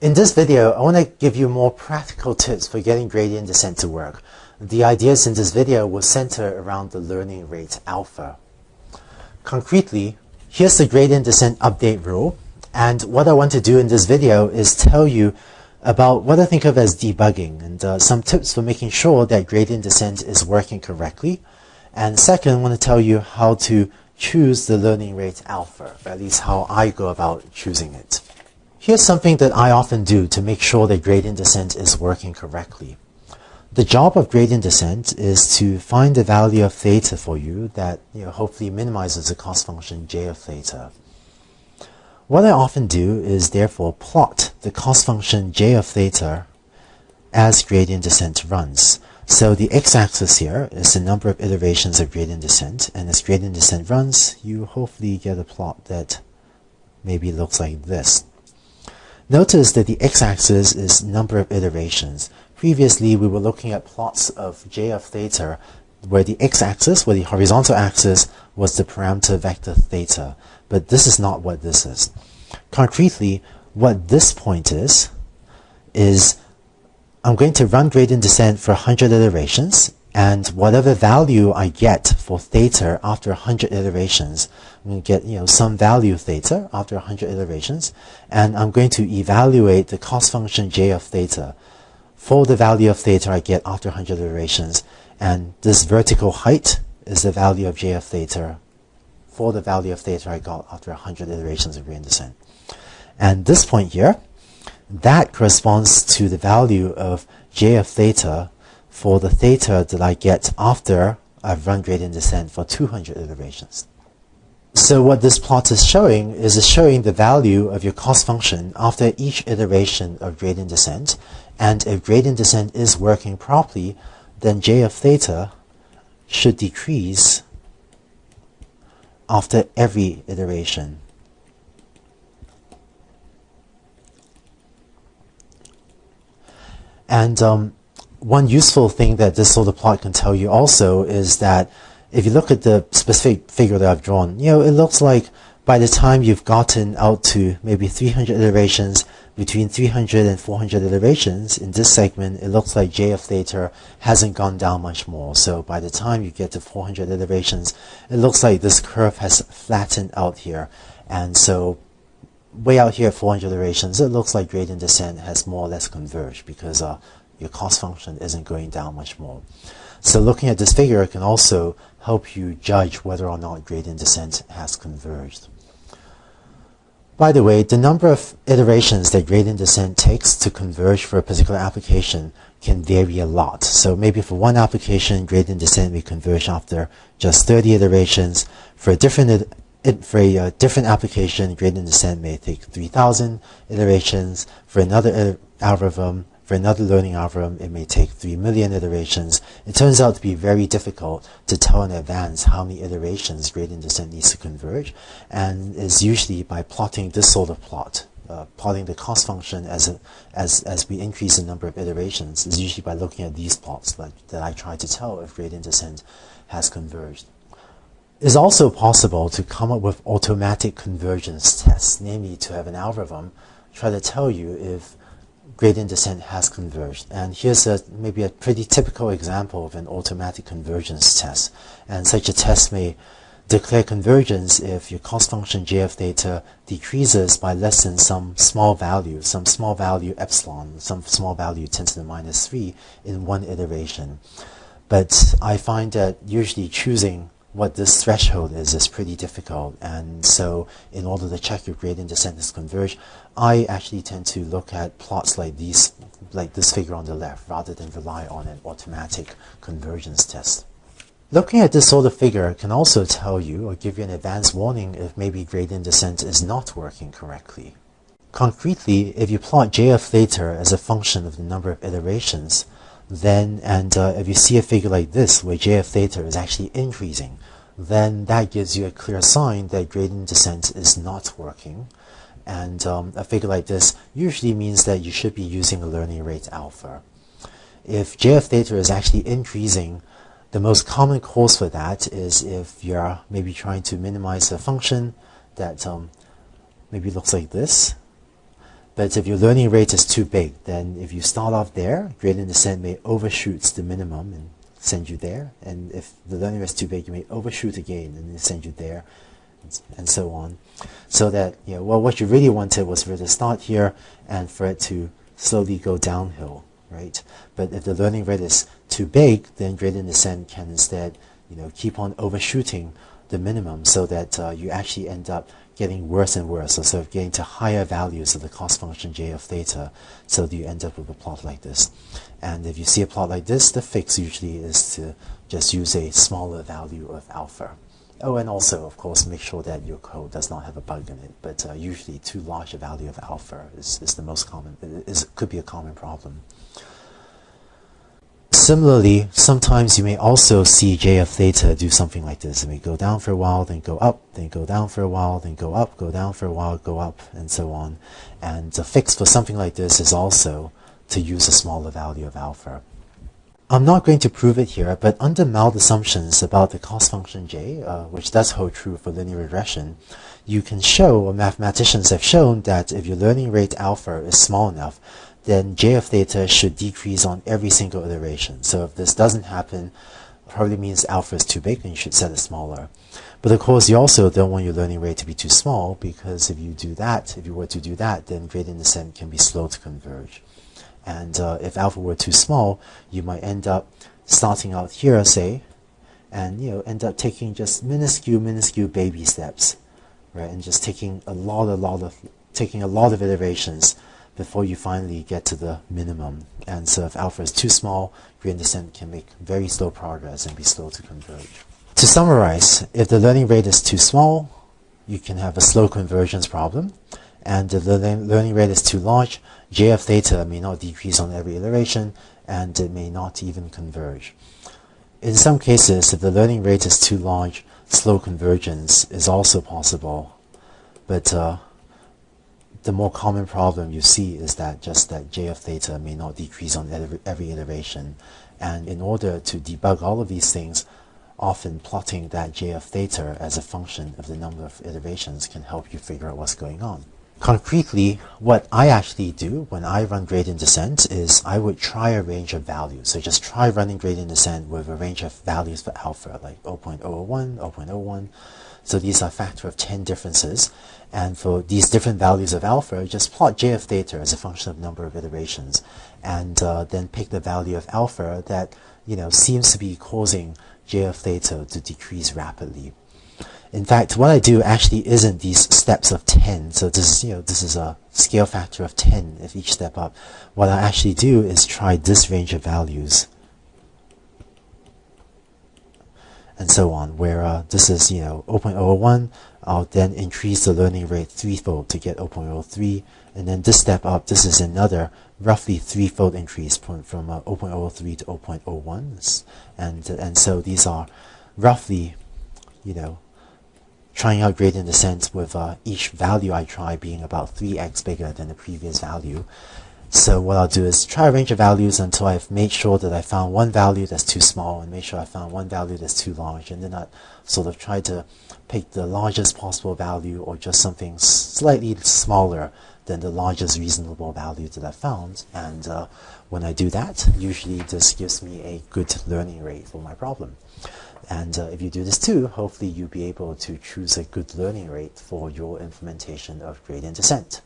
In this video, I want to give you more practical tips for getting gradient descent to work. The ideas in this video will center around the learning rate alpha. Concretely, here's the gradient descent update rule. And what I want to do in this video is tell you about what I think of as debugging and uh, some tips for making sure that gradient descent is working correctly. And second, I want to tell you how to choose the learning rate alpha, or at least how I go about choosing it. Here's something that I often do to make sure that gradient descent is working correctly. The job of gradient descent is to find the value of theta for you that you know, hopefully minimizes the cost function j of theta. What I often do is therefore plot the cost function j of theta as gradient descent runs. So the x-axis here is the number of iterations of gradient descent, and as gradient descent runs, you hopefully get a plot that maybe looks like this. Notice that the x-axis is number of iterations. Previously, we were looking at plots of j of theta where the x-axis, where the horizontal axis, was the parameter vector theta. But this is not what this is. Concretely, what this point is, is I'm going to run gradient descent for 100 iterations, and whatever value I get for theta after 100 iterations, I'm going to get you know some value theta after 100 iterations, and I'm going to evaluate the cost function j of theta for the value of theta I get after 100 iterations, and this vertical height is the value of j of theta for the value of theta I got after 100 iterations of descent. And this point here, that corresponds to the value of j of theta for the theta that I get after I've run gradient descent for 200 iterations. So what this plot is showing is it's showing the value of your cost function after each iteration of gradient descent. And if gradient descent is working properly, then j of theta should decrease after every iteration. And um, one useful thing that this sort of plot can tell you also is that if you look at the specific figure that I've drawn, you know, it looks like by the time you've gotten out to maybe 300 iterations, between 300 and 400 iterations in this segment, it looks like J of theta hasn't gone down much more. So by the time you get to 400 iterations, it looks like this curve has flattened out here. And so way out here at 400 iterations, it looks like gradient descent has more or less converged because uh, your cost function isn't going down much more. So looking at this figure can also help you judge whether or not gradient descent has converged. By the way, the number of iterations that gradient descent takes to converge for a particular application can vary a lot. So maybe for one application, gradient descent may converge after just 30 iterations. For a different for a uh, different application, gradient descent may take 3,000 iterations. For another algorithm, for another learning algorithm, it may take 3 million iterations. It turns out to be very difficult to tell in advance how many iterations gradient descent needs to converge, and is usually by plotting this sort of plot. Uh, plotting the cost function as, a, as, as we increase the number of iterations is usually by looking at these plots that, that I try to tell if gradient descent has converged. It's also possible to come up with automatic convergence tests, namely to have an algorithm try to tell you if gradient descent has converged. And here's a, maybe a pretty typical example of an automatic convergence test. And such a test may declare convergence if your cost function of theta decreases by less than some small value, some small value epsilon, some small value 10 to the minus 3 in one iteration. But I find that usually choosing what this threshold is is pretty difficult. And so in order to check your gradient descent is converged, I actually tend to look at plots like these, like this figure on the left, rather than rely on an automatic convergence test. Looking at this sort of figure can also tell you or give you an advance warning if maybe gradient descent is not working correctly. Concretely, if you plot j of theta as a function of the number of iterations, then and uh, if you see a figure like this where j of theta is actually increasing, then that gives you a clear sign that gradient descent is not working. And um, a figure like this usually means that you should be using a learning rate alpha. If j of theta is actually increasing, the most common cause for that is if you're maybe trying to minimize a function that um, maybe looks like this, But if your learning rate is too big, then if you start off there, gradient descent may overshoot the minimum and send you there. And if the learning rate is too big, you may overshoot again and send you there, and so on. So that, you know, well, what you really wanted was for it to start here and for it to slowly go downhill, right? But if the learning rate is too big, then gradient descent can instead, you know, keep on overshooting the minimum so that uh, you actually end up getting worse and worse, so sort of getting to higher values of the cost function j of theta, so that you end up with a plot like this. And if you see a plot like this, the fix usually is to just use a smaller value of alpha. Oh, and also, of course, make sure that your code does not have a bug in it, but uh, usually too large a value of alpha is, is the most common, is, could be a common problem. Similarly, sometimes you may also see j of theta do something like this. It may go down for a while, then go up, then go down for a while, then go up, go down for a while, go up, and so on. And the fix for something like this is also to use a smaller value of alpha. I'm not going to prove it here, but under mild assumptions about the cost function j, uh, which does hold true for linear regression, you can show, or mathematicians have shown, that if your learning rate alpha is small enough, then j of theta should decrease on every single iteration. So if this doesn't happen, probably means alpha is too big and you should set it smaller. But of course, you also don't want your learning rate to be too small because if you do that, if you were to do that, then gradient descent can be slow to converge. And uh, if alpha were too small, you might end up starting out here, say, and you know end up taking just minuscule, minuscule baby steps, right? And just taking a lot, a lot of taking a lot of iterations before you finally get to the minimum. And so if alpha is too small, gradient descent can make very slow progress and be slow to converge. To summarize, if the learning rate is too small, you can have a slow convergence problem. And the learning rate is too large, j of theta may not decrease on every iteration, and it may not even converge. In some cases, if the learning rate is too large, slow convergence is also possible. But uh, the more common problem you see is that just that j of theta may not decrease on every iteration. And in order to debug all of these things, often plotting that j of theta as a function of the number of iterations can help you figure out what's going on. Concretely, what I actually do when I run gradient descent is I would try a range of values. So just try running gradient descent with a range of values for alpha, like 0.001, 0.01. So these are factor of 10 differences. And for these different values of alpha, just plot j of theta as a function of number of iterations, and uh, then pick the value of alpha that you know seems to be causing j of theta to decrease rapidly. In fact, what I do actually isn't these steps of 10. So this is, you know, this is a scale factor of 10 if each step up. What I actually do is try this range of values. And so on, where uh, this is, you know, 0.01, I'll then increase the learning rate threefold to get 0.03. And then this step up, this is another roughly threefold increase from, from uh, 0.03 to 0.01. And, and so these are roughly, you know, trying out gradient descent with uh, each value I try being about 3x bigger than the previous value. So what I'll do is try a range of values until I've made sure that I found one value that's too small and make sure I found one value that's too large and then I sort of try to pick the largest possible value or just something slightly smaller than the largest reasonable value that I found. And uh, when I do that, usually this gives me a good learning rate for my problem. And uh, if you do this too, hopefully you'll be able to choose a good learning rate for your implementation of gradient descent.